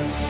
Thank you.